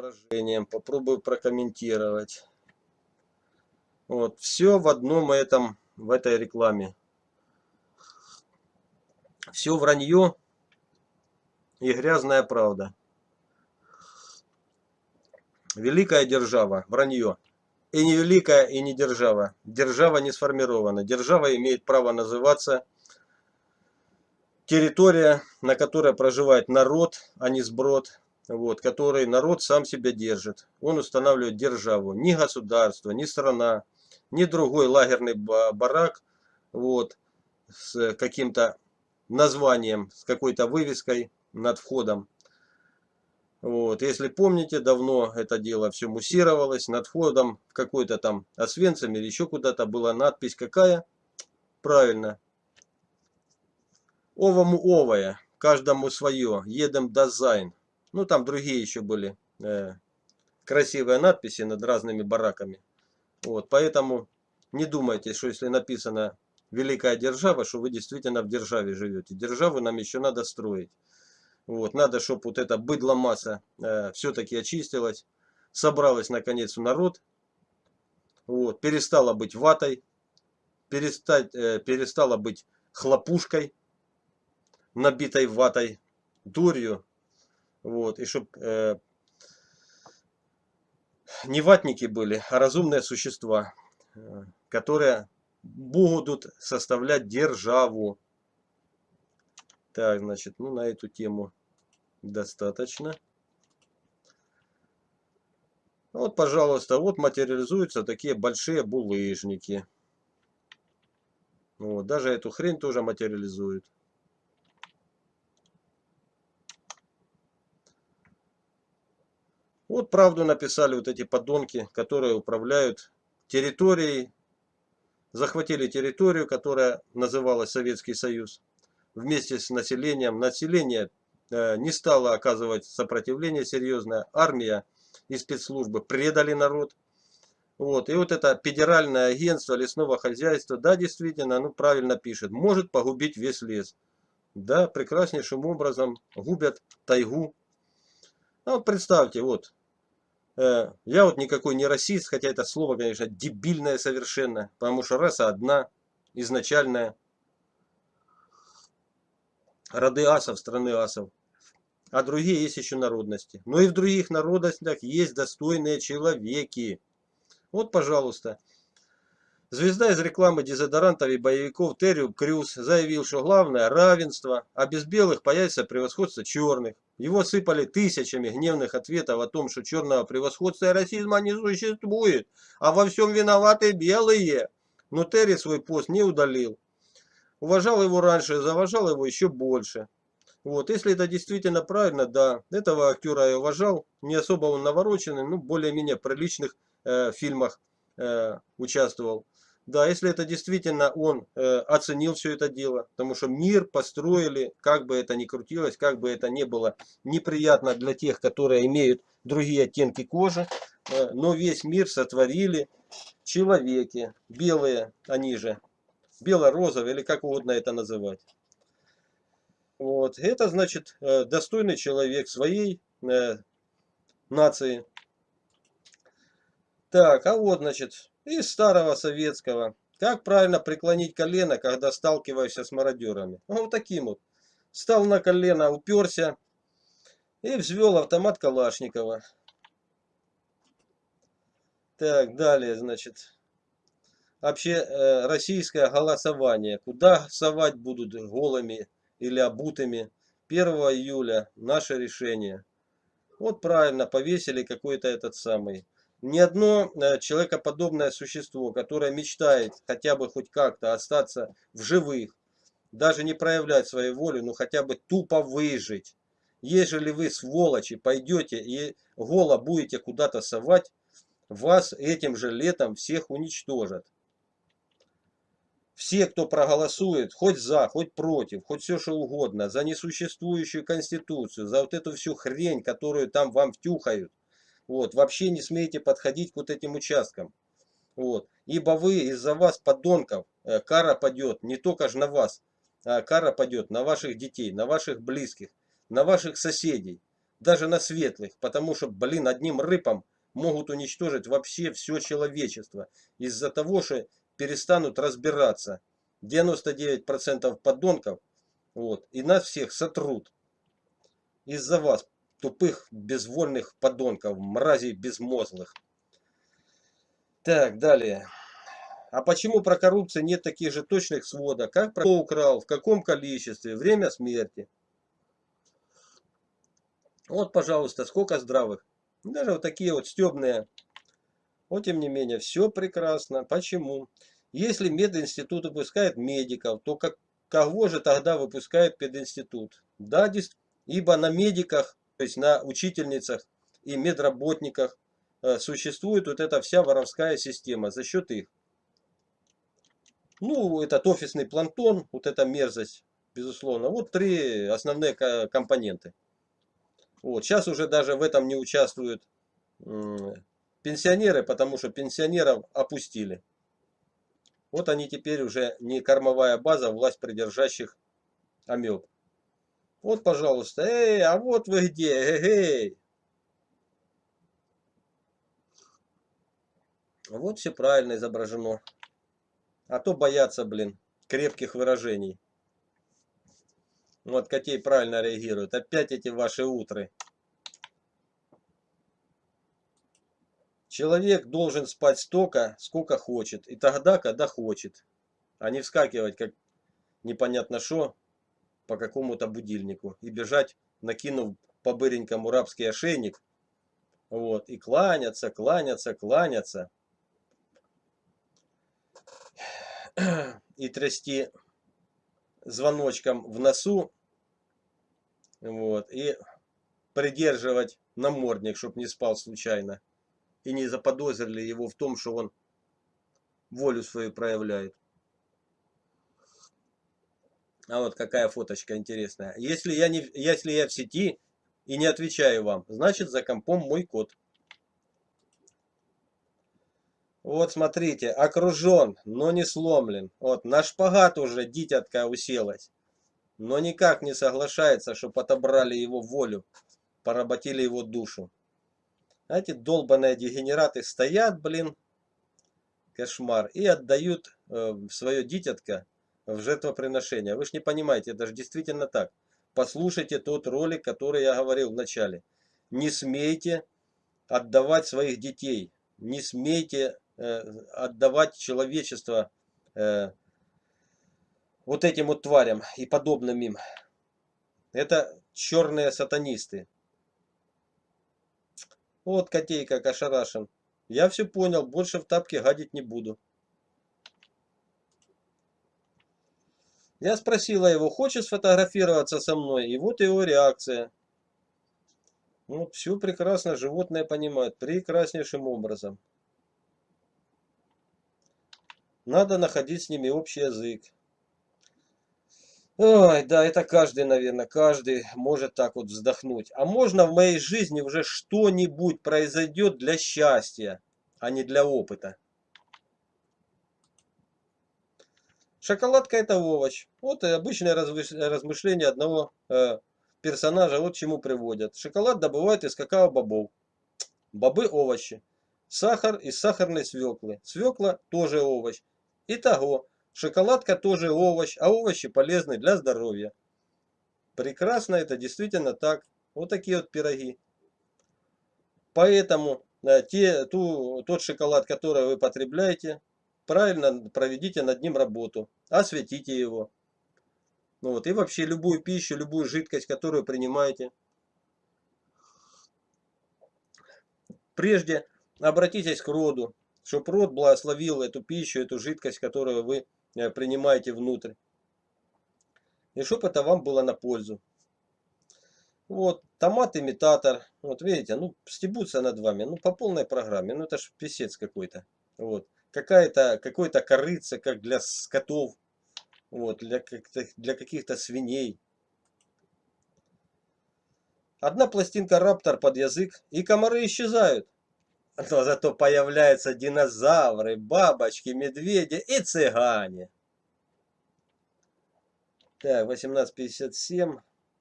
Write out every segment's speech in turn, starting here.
основанием попробую прокомментировать. Вот, все в одном этом, в этой рекламе. Все вранье и грязная правда. Великая держава, вранье. И не великая, и не держава. Держава не сформирована. Держава имеет право называться территория, на которой проживает народ, а не сброд, вот, который народ сам себя держит. Он устанавливает державу. Ни государство, ни страна, ни другой лагерный барак вот, с каким-то названием, с какой-то вывеской над входом. Вот. Если помните, давно это дело все муссировалось. Над входом в какой-то там Освенцим или еще куда-то была надпись какая? Правильно, Овому овое, каждому свое, едем дизайн. Ну там другие еще были э, красивые надписи над разными бараками. Вот, поэтому не думайте, что если написано великая держава, что вы действительно в державе живете. Державу нам еще надо строить. Вот, надо, чтобы вот эта быдло масса э, все-таки очистилась, собралась наконец в народ, вот, перестала быть ватой, перестать, э, перестала быть хлопушкой, набитой ватой, дурью. Вот, и чтобы э, не ватники были, а разумные существа, э, которые будут составлять державу. Так, значит, ну на эту тему достаточно. Вот, пожалуйста, вот материализуются такие большие булыжники. Вот, даже эту хрень тоже материализует. Вот правду написали вот эти подонки, которые управляют территорией, захватили территорию, которая называлась Советский Союз, вместе с населением. Население э, не стало оказывать сопротивление серьезное, армия и спецслужбы предали народ. Вот. И вот это федеральное агентство лесного хозяйства, да, действительно, ну правильно пишет, может погубить весь лес. Да, прекраснейшим образом губят тайгу. А вот представьте, вот, я вот никакой не расист, хотя это слово, конечно, дебильное совершенно, потому что раса одна, изначальная. Роды асов, страны асов. А другие есть еще народности. Но и в других народностях есть достойные человеки. Вот, пожалуйста. Звезда из рекламы дезодорантов и боевиков Террио Крюс заявил, что главное равенство, а без белых появится превосходство черных. Его сыпали тысячами гневных ответов о том, что черного превосходства и расизма не существует, а во всем виноваты белые. Но Терри свой пост не удалил. Уважал его раньше, заважал его еще больше. Вот, если это действительно правильно, да, этого актера я уважал, не особо он навороченный, ну, более-менее приличных э, фильмах э, участвовал. Да, если это действительно он э, оценил все это дело, потому что мир построили, как бы это ни крутилось, как бы это ни было неприятно для тех, которые имеют другие оттенки кожи, э, но весь мир сотворили человеки, белые они же, бело-розовые или как угодно это называть. Вот, это значит э, достойный человек своей э, нации. Так, а вот значит из старого советского. Как правильно преклонить колено, когда сталкиваешься с мародерами? Ну, вот таким вот. Стал на колено, уперся и взвел автомат Калашникова. Так, далее, значит. Вообще, э, российское голосование. Куда совать будут голыми или обутыми? 1 июля наше решение. Вот правильно, повесили какой-то этот самый ни одно э, человекоподобное существо, которое мечтает хотя бы хоть как-то остаться в живых, даже не проявлять свою волю, но хотя бы тупо выжить. Ежели вы, сволочи, пойдете и голо будете куда-то совать, вас этим же летом всех уничтожат. Все, кто проголосует, хоть за, хоть против, хоть все что угодно, за несуществующую конституцию, за вот эту всю хрень, которую там вам втюхают, вот, вообще не смейте подходить к вот этим участкам. Вот, ибо вы из-за вас, подонков, э, кара падет не только же на вас, а кара падет на ваших детей, на ваших близких, на ваших соседей. даже на светлых, потому что, блин, одним рыпом могут уничтожить вообще все человечество из-за того, что перестанут разбираться. 99% подонков, вот, и нас всех сотрут из-за вас, тупых, безвольных подонков, мразей безмозглых. Так, далее. А почему про коррупцию нет таких же точных сводов? Как про украл, в каком количестве, время смерти? Вот, пожалуйста, сколько здравых. Даже вот такие вот стебные. Вот, тем не менее, все прекрасно. Почему? Если мединститут выпускает медиков, то как, кого же тогда выпускает пединститут? Да, ибо на медиках, то есть на учительницах и медработниках э, существует вот эта вся воровская система за счет их. Ну, этот офисный планктон, вот эта мерзость, безусловно. Вот три основные компоненты. Вот. Сейчас уже даже в этом не участвуют пенсионеры, потому что пенсионеров опустили. Вот они теперь уже не кормовая база власть придержащих амеб. Вот, пожалуйста, эй, а вот вы где, эй, Вот все правильно изображено. А то боятся, блин, крепких выражений. Вот Котей правильно реагирует. Опять эти ваши утры. Человек должен спать столько, сколько хочет. И тогда, когда хочет. А не вскакивать, как непонятно что, по какому-то будильнику. И бежать, накинув по быренькому рабский ошейник. Вот. И кланяться, кланяться, кланяться. И трясти звоночком в носу. Вот. И придерживать намордник, чтобы не спал случайно. И не заподозрили его в том, что он волю свою проявляет. А вот какая фоточка интересная. Если я, не, если я в сети и не отвечаю вам, значит за компом мой код. Вот смотрите, окружен, но не сломлен. Вот на шпагат уже дитятка уселась. Но никак не соглашается, что отобрали его волю, поработили его душу. Эти долбаные дегенераты стоят, блин, кошмар, и отдают э, свое дитятка в жертвоприношение. Вы же не понимаете, это же действительно так. Послушайте тот ролик, который я говорил в начале. Не смейте отдавать своих детей. Не смейте Э, отдавать человечество э, вот этим вот тварям и подобным им. Это черные сатанисты. Вот котейка ошарашен. Я все понял, больше в тапке гадить не буду. Я спросила его, хочет сфотографироваться со мной, и вот его реакция. Вот, все прекрасно животное понимает, прекраснейшим образом. Надо находить с ними общий язык. Ой, да, это каждый, наверное, каждый может так вот вздохнуть. А можно в моей жизни уже что-нибудь произойдет для счастья, а не для опыта. Шоколадка это овощ. Вот обычное размышление одного э, персонажа вот чему приводят. Шоколад добывают из какао-бобов. Бобы овощи. Сахар из сахарной свеклы. Свекла тоже овощ. Итого, шоколадка тоже овощ, а овощи полезны для здоровья. Прекрасно, это действительно так. Вот такие вот пироги. Поэтому э, те, ту, тот шоколад, который вы потребляете, правильно проведите над ним работу, осветите его. Ну вот, и вообще любую пищу, любую жидкость, которую принимаете. Прежде обратитесь к роду, чтобы род благословил эту пищу, эту жидкость, которую вы э, принимаете внутрь. И чтобы это вам было на пользу. Вот, томат-имитатор. Вот видите, ну, стебутся над вами. Ну, по полной программе. Ну, это ж писец какой-то. Вот. Какая-то, какой-то корыца, как для скотов. Вот, для, для каких-то свиней. Одна пластинка раптор под язык, и комары исчезают. Но зато появляются динозавры, бабочки, медведи и цыгане. Так, 18.57.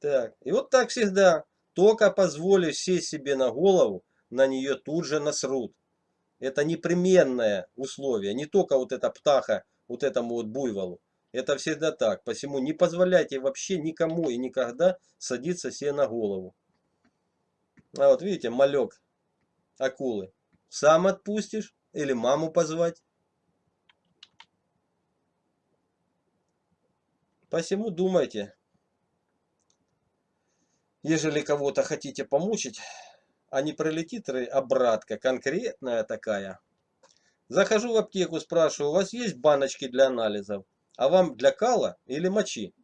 Так, и вот так всегда. Только позволишь сесть себе на голову, на нее тут же насрут. Это непременное условие. Не только вот эта птаха, вот этому вот буйволу. Это всегда так. Посему не позволяйте вообще никому и никогда садиться себе на голову. А вот видите, малек акулы. Сам отпустишь или маму позвать? Посему думайте. Ежели кого-то хотите помучить, а не пролетит обратка конкретная такая. Захожу в аптеку, спрашиваю, у вас есть баночки для анализов? А вам для кала или мочи?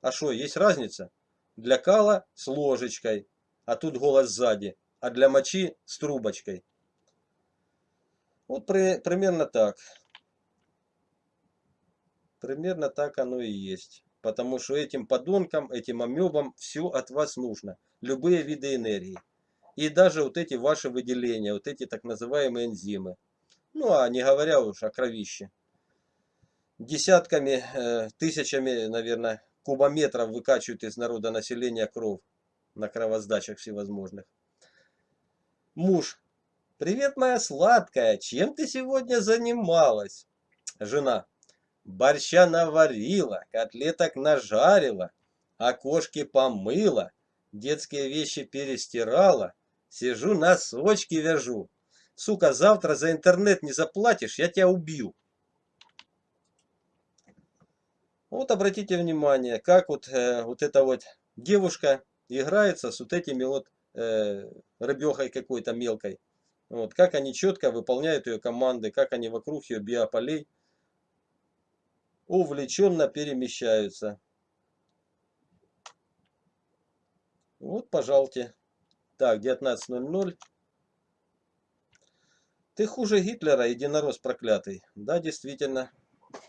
А что, есть разница? Для кала с ложечкой, а тут голос сзади, а для мочи с трубочкой. Вот при, примерно так. Примерно так оно и есть. Потому что этим подонкам, этим амебам все от вас нужно. Любые виды энергии. И даже вот эти ваши выделения, вот эти так называемые энзимы. Ну а не говоря уж о кровище десятками, э, тысячами, наверное, кубометров выкачивают из народа населения кровь на кровоздачах всевозможных. Муж. Привет, моя сладкая. Чем ты сегодня занималась? Жена. Борща наварила, котлеток нажарила, окошки помыла, детские вещи перестирала, сижу носочки вяжу. Сука, завтра за интернет не заплатишь, я тебя убью. Вот обратите внимание, как вот, э, вот эта вот девушка играется с вот этими вот э, рыбехой какой-то мелкой. Вот, как они четко выполняют ее команды, как они вокруг ее биополей увлеченно перемещаются. Вот, пожалуйте. Так, 19.00. Ты хуже Гитлера, единорос проклятый. Да, действительно.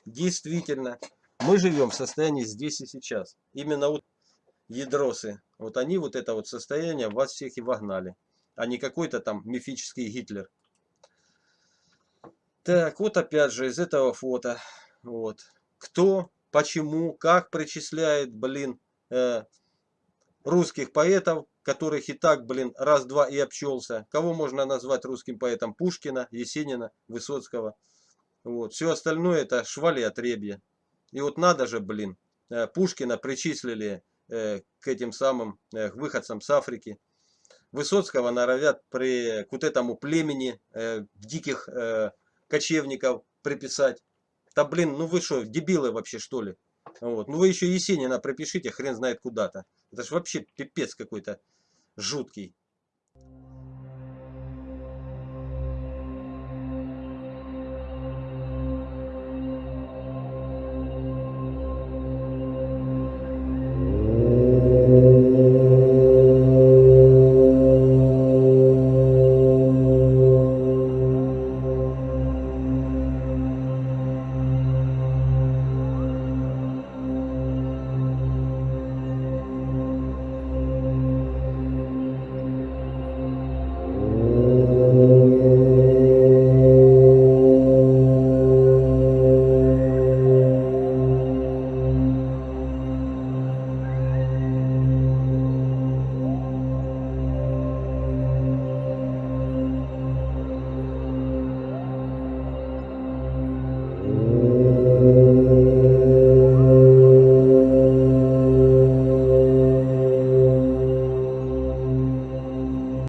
Действительно. Мы живем в состоянии здесь и сейчас. Именно вот ядросы, вот они вот это вот состояние вас всех и вогнали. А не какой-то там мифический Гитлер. Так, вот опять же из этого фото. Вот. Кто, почему, как причисляет, блин, э, русских поэтов, которых и так, блин, раз-два и обчелся. Кого можно назвать русским поэтом? Пушкина, Есенина, Высоцкого. Вот. Все остальное это швали отребья. И вот надо же, блин, э, Пушкина причислили э, к этим самым э, выходцам с Африки. Высоцкого норовят при, к вот этому племени диких кочевников приписать. Да блин, ну вы что, дебилы вообще что ли? Вот. Ну вы еще Есенина пропишите, хрен знает куда-то. Это же вообще пипец какой-то жуткий.